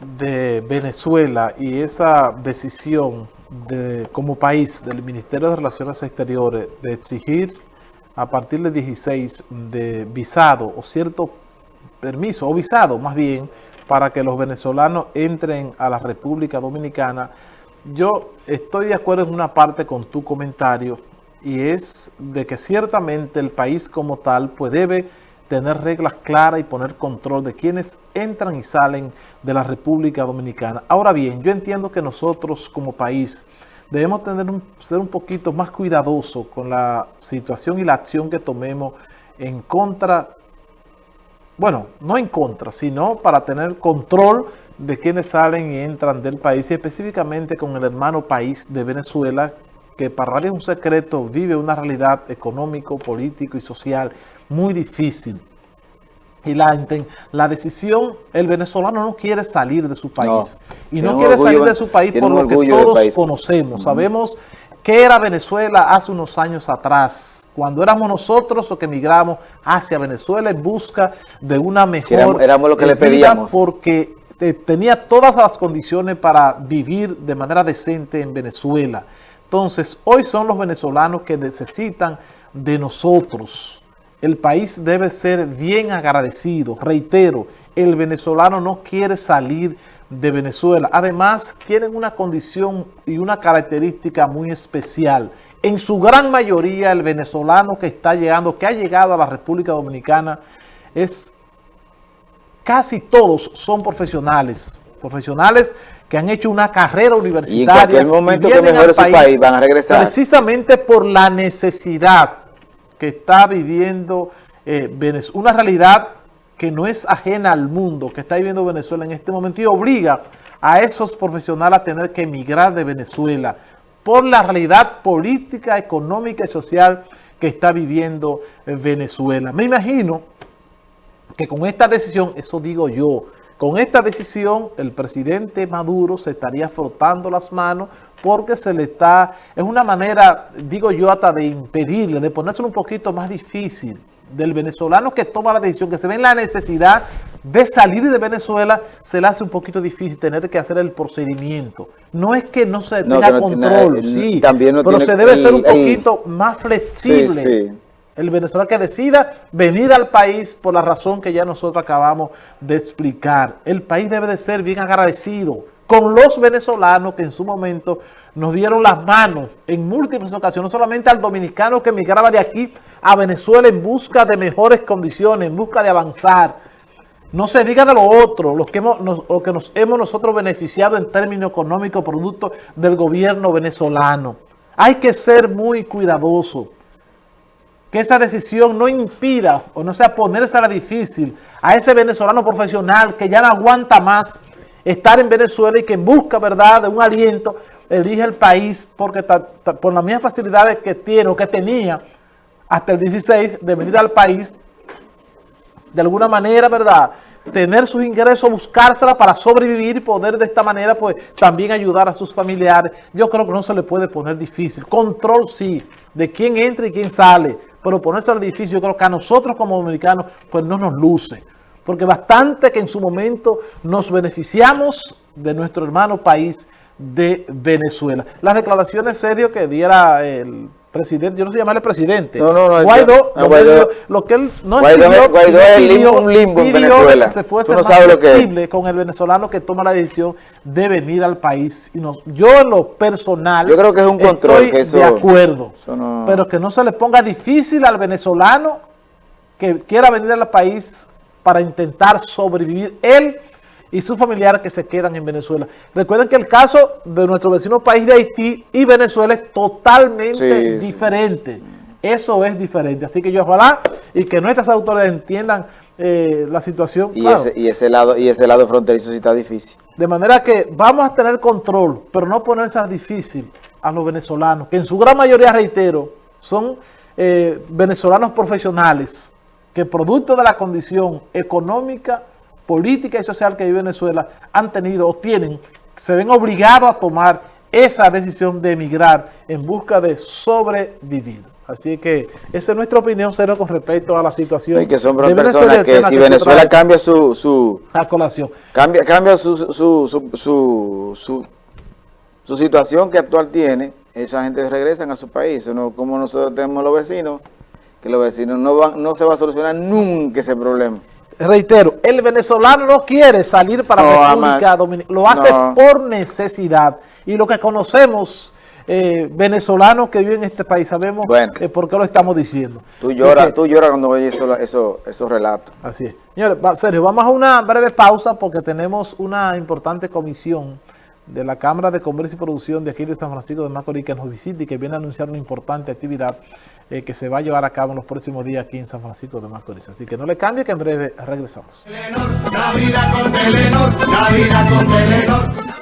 de Venezuela y esa decisión de, como país del Ministerio de Relaciones Exteriores de exigir a partir del 16 de visado o cierto permiso, o visado más bien, para que los venezolanos entren a la República Dominicana, yo estoy de acuerdo en una parte con tu comentario y es de que ciertamente el país como tal pues debe tener reglas claras y poner control de quienes entran y salen de la República Dominicana. Ahora bien, yo entiendo que nosotros como país debemos tener un, ser un poquito más cuidadosos con la situación y la acción que tomemos en contra, bueno, no en contra, sino para tener control de quienes salen y entran del país y específicamente con el hermano país de Venezuela que para nadie es un secreto, vive una realidad económico, político y social muy difícil. Y la, la decisión, el venezolano no quiere salir de su país. y no quiere salir de su país por lo que todos conocemos. Sabemos qué era Venezuela hace unos años atrás, cuando éramos nosotros los que emigramos hacia Venezuela en busca de una mejor éramos, lo que le pedíamos. porque eh, tenía todas las condiciones para vivir de manera decente en Venezuela. Entonces, hoy son los venezolanos que necesitan de nosotros. El país debe ser bien agradecido. Reitero, el venezolano no quiere salir de Venezuela. Además, tienen una condición y una característica muy especial. En su gran mayoría, el venezolano que está llegando, que ha llegado a la República Dominicana, es casi todos son profesionales. Profesionales que han hecho una carrera universitaria. Y en cualquier momento que mejore su país van a regresar. Precisamente por la necesidad que está viviendo eh, Venezuela, una realidad que no es ajena al mundo, que está viviendo Venezuela en este momento y obliga a esos profesionales a tener que emigrar de Venezuela por la realidad política, económica y social que está viviendo eh, Venezuela. Me imagino que con esta decisión, eso digo yo, con esta decisión, el presidente Maduro se estaría frotando las manos porque se le está, es una manera, digo yo, hasta de impedirle, de ponérselo un poquito más difícil del venezolano que toma la decisión, que se ve en la necesidad de salir de Venezuela, se le hace un poquito difícil tener que hacer el procedimiento. No es que no se tenga control, sí, pero se debe ser un poquito más flexible el venezolano que decida venir al país por la razón que ya nosotros acabamos de explicar. El país debe de ser bien agradecido con los venezolanos que en su momento nos dieron las manos en múltiples ocasiones, no solamente al dominicano que emigraba de aquí a Venezuela en busca de mejores condiciones, en busca de avanzar. No se diga de lo otro, lo que, hemos, lo que nos hemos nosotros beneficiado en términos económicos, producto del gobierno venezolano. Hay que ser muy cuidadosos que esa decisión no impida o no sea ponerse a la difícil a ese venezolano profesional que ya no aguanta más estar en Venezuela y que en busca verdad de un aliento elige el país porque por las mismas facilidades que tiene o que tenía hasta el 16 de venir al país de alguna manera, ¿verdad?, tener sus ingresos, buscársela para sobrevivir y poder de esta manera pues también ayudar a sus familiares. Yo creo que no se le puede poner difícil. Control sí, de quién entra y quién sale, pero ponerse al difícil yo creo que a nosotros como dominicanos pues no nos luce. Porque bastante que en su momento nos beneficiamos de nuestro hermano país de Venezuela. Las declaraciones serias que diera el presidente, yo no sé llamarle presidente. No, no, no. Guaidó, no, Guaidó lo que él no Guaidó, es pidió, un limbo en Venezuela. Que se fuese no más flexible con el venezolano que toma la decisión de venir al país. Y nos, yo en lo personal yo creo que es un control, estoy eso, de acuerdo, no... pero que no se le ponga difícil al venezolano que quiera venir al país para intentar sobrevivir él y sus familiares que se quedan en Venezuela. Recuerden que el caso de nuestro vecino país de Haití y Venezuela es totalmente diferente. Eso es diferente. Así que yo ojalá y que nuestras autoridades entiendan eh, la situación. Y, ese, y, ese lado, y ese lado fronterizo sí está difícil. De manera que vamos a tener control, pero no ponerse a difícil a los venezolanos, que en su gran mayoría, reitero, son eh, venezolanos profesionales, que producto de la condición económica política y social que vive Venezuela han tenido o tienen, se ven obligados a tomar esa decisión de emigrar en busca de sobrevivir. Así que esa es nuestra opinión cero con respecto a la situación. Y que son personas que si Venezuela cambia su, su colación. Cambia, cambia su, su, su, su, su, situación que actual tiene, esa gente regresan a su país. No, como nosotros tenemos los vecinos, que los vecinos no van, no se va a solucionar nunca ese problema. Reitero, el venezolano no quiere salir para la República Dominicana, lo hace por necesidad. Y lo que conocemos eh, venezolanos que viven en este país, sabemos eh, por qué lo estamos diciendo. Tú lloras, tú lloras cuando oyes eso, esos relatos. Así es. Señores, Sergio, vamos a una breve pausa porque tenemos una importante comisión de la Cámara de Comercio y Producción de aquí de San Francisco de Macorís que nos visita y que viene a anunciar una importante actividad eh, que se va a llevar a cabo en los próximos días aquí en San Francisco de Macorís. Así que no le cambie que en breve regresamos. con